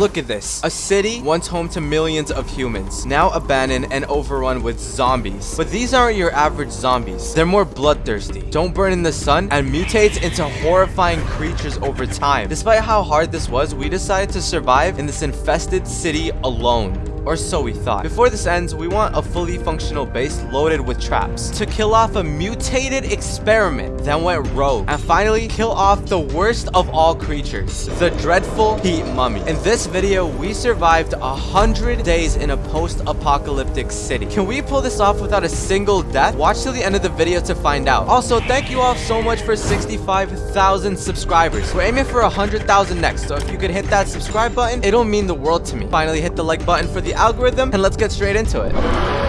Look at this. A city once home to millions of humans, now abandoned and overrun with zombies. But these aren't your average zombies. They're more bloodthirsty, don't burn in the sun, and mutates into horrifying creatures over time. Despite how hard this was, we decided to survive in this infested city alone. Or so we thought. Before this ends, we want a fully functional base loaded with traps to kill off a mutated experiment that went rogue. And finally, kill off the worst of all creatures, the dreadful heat mummy. In this video, we survived a hundred days in a post-apocalyptic city. Can we pull this off without a single death? Watch till the end of the video to find out. Also, thank you all so much for 65,000 subscribers. We're aiming for 100,000 next, so if you could hit that subscribe button, it'll mean the world to me. Finally, hit the like button for the algorithm, and let's get straight into it.